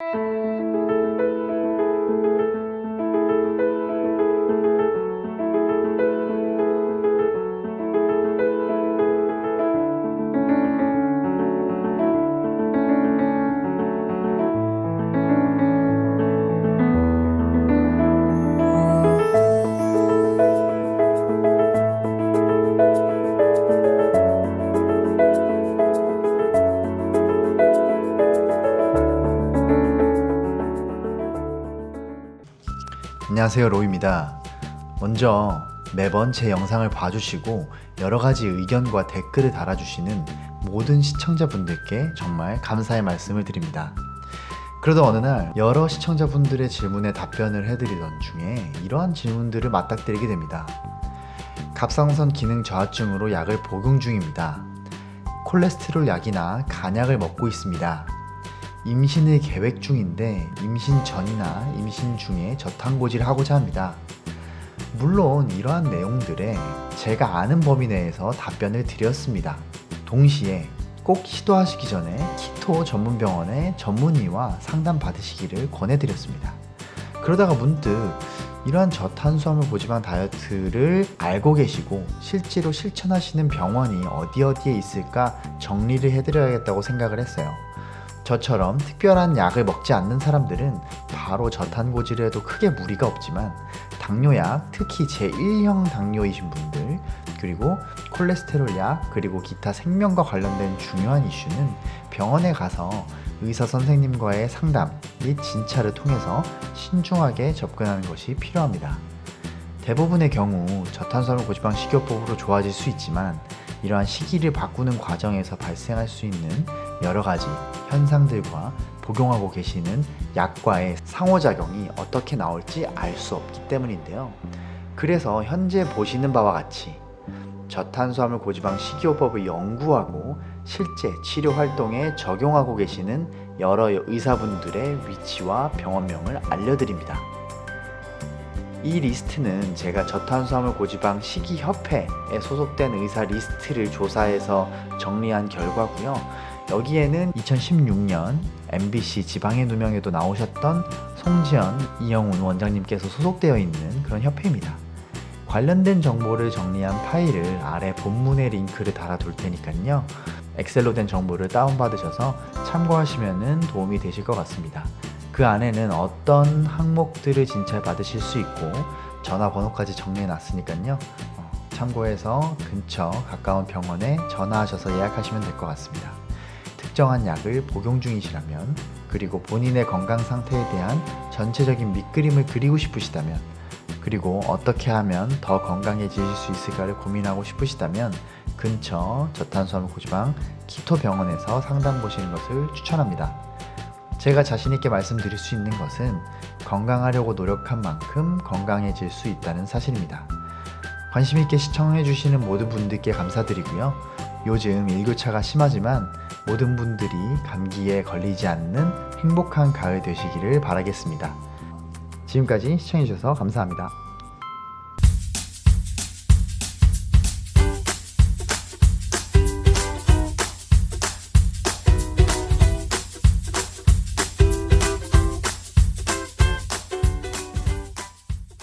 Música 안녕하세요 로이입니다. 먼저 매번 제 영상을 봐주시고 여러가지 의견과 댓글을 달아주시는 모든 시청자분들께 정말 감사의 말씀을 드립니다. 그러던 어느 날 여러 시청자분들의 질문에 답변을 해드리던 중에 이러한 질문들을 맞닥뜨리게 됩니다. 갑상선 기능 저하증으로 약을 복용 중입니다. 콜레스테롤 약이나 간약을 먹고 있습니다 임신을 계획 중인데 임신 전이나 임신 중에 저탄고지를 하고자 합니다. 물론 이러한 내용들에 제가 아는 범위 내에서 답변을 드렸습니다. 동시에 꼭 시도하시기 전에 키토 전문병원의 전문의와 상담 받으시기를 권해드렸습니다. 그러다가 문득 이러한 저탄수화물 고지방 다이어트를 알고 계시고 실제로 실천하시는 병원이 어디 어디에 있을까 정리를 해드려야겠다고 생각을 했어요. 저처럼 특별한 약을 먹지 않는 사람들은 바로 저탄고지를 해도 크게 무리가 없지만 당뇨약, 특히 제1형 당뇨이신 분들 그리고 콜레스테롤 약 그리고 기타 생명과 관련된 중요한 이슈는 병원에 가서 의사 선생님과의 상담 및 진찰을 통해서 신중하게 접근하는 것이 필요합니다. 대부분의 경우 저탄수화물 고지방 식이요법으로 좋아질 수 있지만 이러한 시기를 바꾸는 과정에서 발생할 수 있는 여러 가지 현상들과 복용하고 계시는 약과의 상호작용이 어떻게 나올지 알 수 없기 때문인데요. 그래서 현재 보시는 바와 같이 저탄수화물 고지방 식이요법을 연구하고 실제 치료 활동에 적용하고 계시는 여러 의사분들의 위치와 병원명을 알려드립니다. 이 리스트는 제가 저탄수화물 고지방 식이협회에 소속된 의사 리스트를 조사해서 정리한 결과고요. 여기에는 2016년 MBC 지방의 누명에도 나오셨던 송지연, 이영훈 원장님께서 소속되어 있는 그런 협회입니다. 관련된 정보를 정리한 파일을 아래 본문의 링크를 달아둘 테니까요. 엑셀로 된 정보를 다운받으셔서 참고하시면 도움이 되실 것 같습니다. 그 안에는 어떤 항목들을 진찰 받으실 수 있고 전화번호까지 정리해 놨으니까요. 어, 참고해서 근처 가까운 병원에 전화하셔서 예약하시면 될 것 같습니다. 특정한 약을 복용 중이시라면 그리고 본인의 건강 상태에 대한 전체적인 밑그림을 그리고 싶으시다면 그리고 어떻게 하면 더 건강해지실 수 있을까를 고민하고 싶으시다면 근처 저탄수화물 고지방 키토 병원에서 상담 보시는 것을 추천합니다 제가 자신있게 말씀드릴 수 있는 것은 건강하려고 노력한 만큼 건강해질 수 있다는 사실입니다. 관심있게 시청해주시는 모든 분들께 감사드리고요. 요즘 일교차가 심하지만 모든 분들이 감기에 걸리지 않는 행복한 가을 되시기를 바라겠습니다. 지금까지 시청해주셔서 감사합니다.